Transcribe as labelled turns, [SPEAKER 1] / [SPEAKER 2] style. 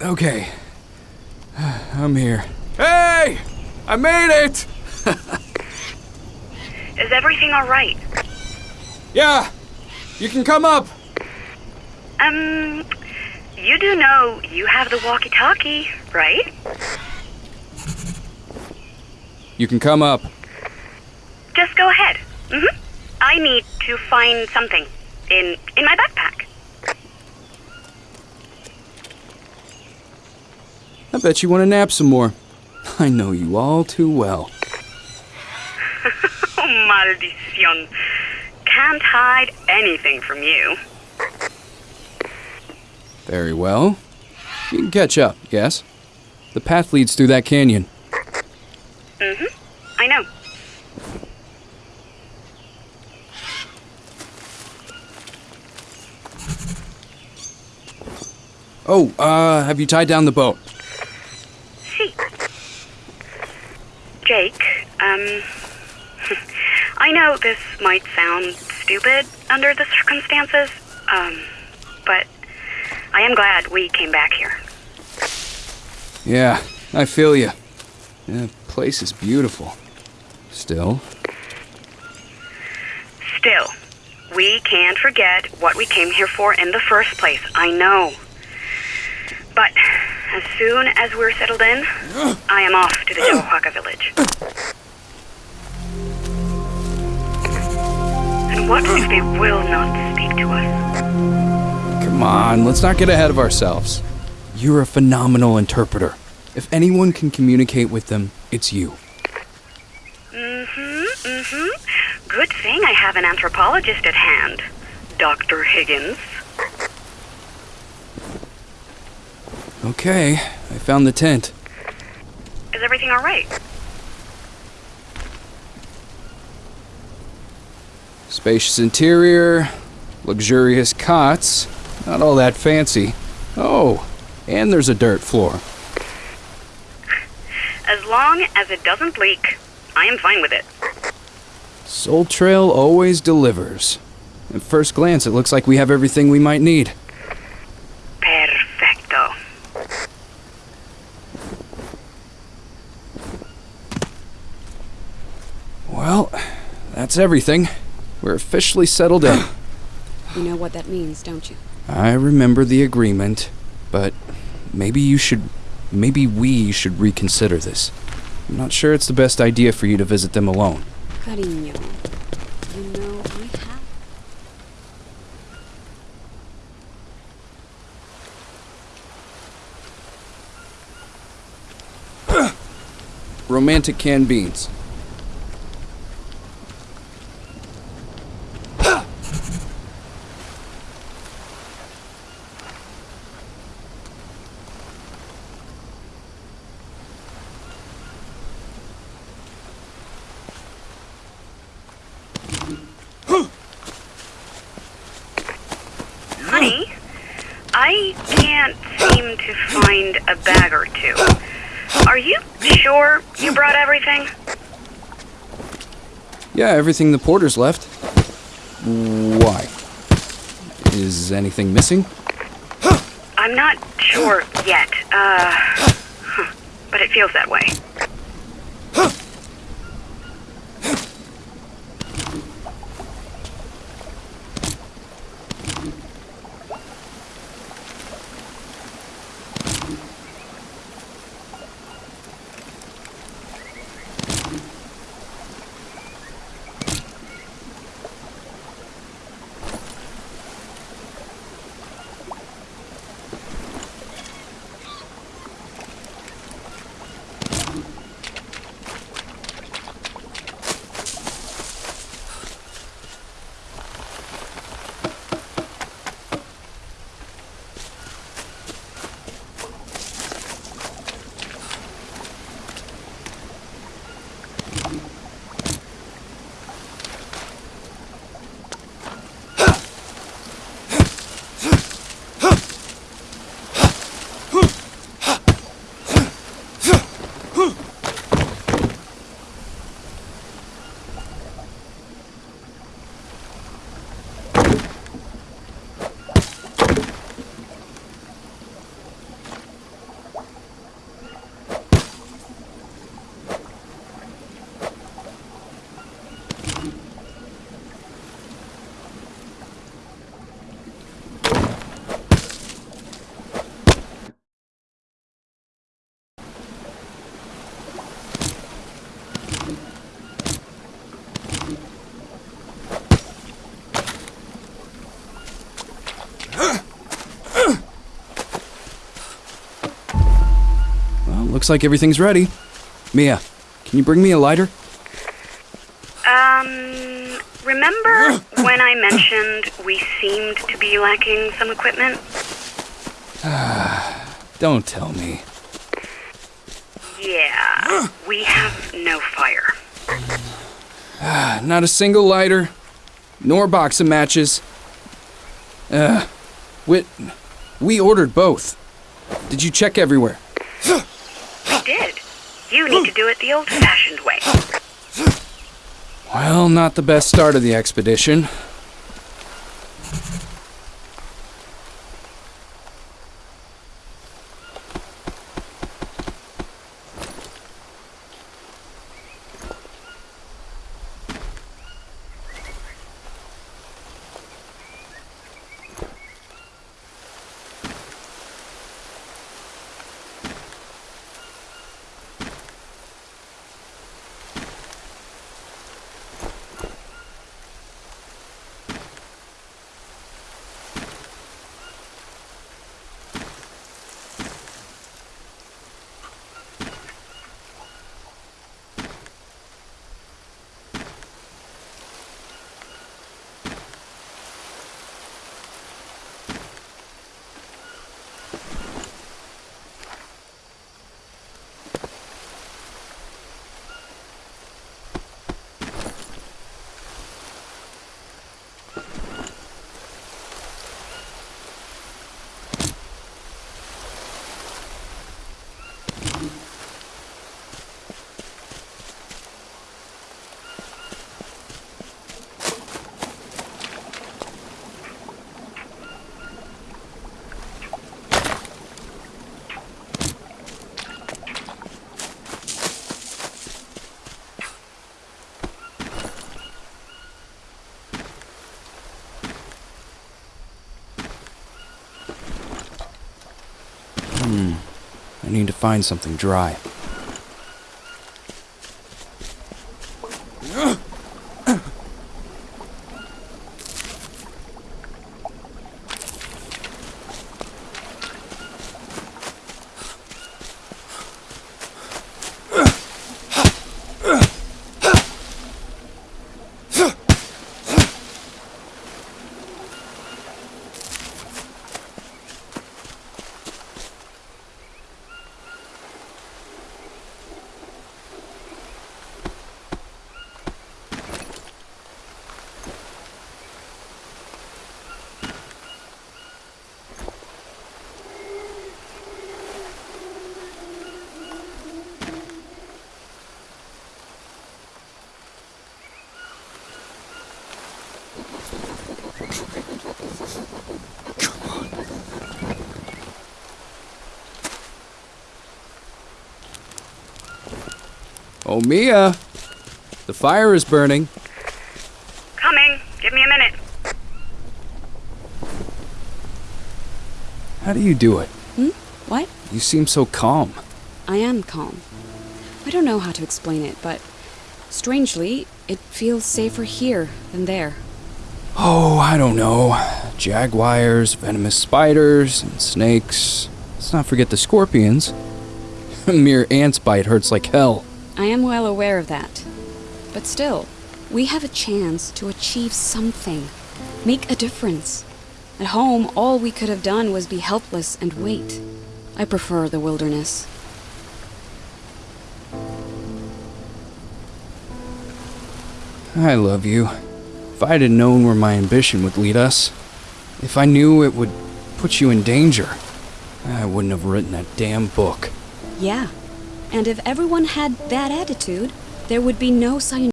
[SPEAKER 1] Okay. I'm here. Hey! I made it!
[SPEAKER 2] Is everything all right?
[SPEAKER 1] Yeah! You can come up!
[SPEAKER 2] Um, you do know you have the walkie-talkie, right?
[SPEAKER 1] You can come up.
[SPEAKER 2] Just go ahead. Mm-hmm. I need to find something in in my backpack.
[SPEAKER 1] I bet you want to nap some more. I know you all too well.
[SPEAKER 2] Oh, maldición. Can't hide anything from you.
[SPEAKER 1] Very well. You can catch up, yes? The path leads through that canyon.
[SPEAKER 2] Mm-hmm. I know.
[SPEAKER 1] Oh, uh, have you tied down the boat?
[SPEAKER 2] See. Jake, um, I know this might sound stupid under the circumstances, um, but I am glad we came back here.
[SPEAKER 1] Yeah, I feel you. The place is beautiful. Still,
[SPEAKER 2] Still, we can't forget what we came here for in the first place. I know. But as soon as we're settled in, I am off to the Yabahuaca village. And what if they will not speak to us?
[SPEAKER 1] come on, let's not get ahead of ourselves. You're a phenomenal interpreter. If anyone can communicate with them, it's you.
[SPEAKER 2] Mm-hmm, mm-hmm. Good thing I have an anthropologist at hand. Dr. Higgins.
[SPEAKER 1] Okay, I found the tent.
[SPEAKER 2] Is everything all right?
[SPEAKER 1] Spacious interior, luxurious cots, not all that fancy. Oh, and there's a dirt floor.
[SPEAKER 2] As long as it doesn't leak, I am fine with it.
[SPEAKER 1] Soul Trail always delivers. At first glance, it looks like we have everything we might need.
[SPEAKER 2] Perfecto.
[SPEAKER 1] Well, that's everything. We're officially settled in.
[SPEAKER 3] You know what that means, don't you?
[SPEAKER 1] I remember the agreement, but maybe you should. Maybe we should reconsider this. I'm not sure it's the best idea for you to visit them alone.
[SPEAKER 3] Cariño, you know I have.
[SPEAKER 1] Romantic canned beans.
[SPEAKER 2] Honey, I can't seem to find a bag or two. Are you sure you brought everything?
[SPEAKER 1] Yeah, everything the porters left. Why? Is anything missing?
[SPEAKER 2] I'm not sure yet. Uh, but it feels that way.
[SPEAKER 1] Looks like everything's ready. Mia, can you bring me a lighter?
[SPEAKER 2] Um, remember when I mentioned we seemed to be lacking some equipment?
[SPEAKER 1] Don't tell me.
[SPEAKER 2] Yeah, we have no fire.
[SPEAKER 1] Not a single lighter, nor box of matches. Uh, we, we ordered both. Did you check everywhere?
[SPEAKER 2] You need to do it the old fashioned way.
[SPEAKER 1] Well, not the best start of the expedition. Hmm. I need to find something dry. Oh, Mia! The fire is burning.
[SPEAKER 2] Coming. Give me a minute.
[SPEAKER 1] How do you do it? Hmm?
[SPEAKER 3] What?
[SPEAKER 1] You seem so calm.
[SPEAKER 3] I am calm. I don't know how to explain it, but strangely, it feels safer here than there.
[SPEAKER 1] Oh, I don't know. Jaguars, venomous spiders, and snakes. Let's not forget the scorpions. A mere ant's bite hurts like hell.
[SPEAKER 3] I am well aware of that. But still, we have a chance to achieve something, make a difference. At home, all we could have done was be helpless and wait. I prefer the wilderness.
[SPEAKER 1] I love you. If I had known where my ambition would lead us, if I knew it would put you in danger, I wouldn't have written that damn book.
[SPEAKER 3] Yeah. And if everyone had that attitude, there would be no scientific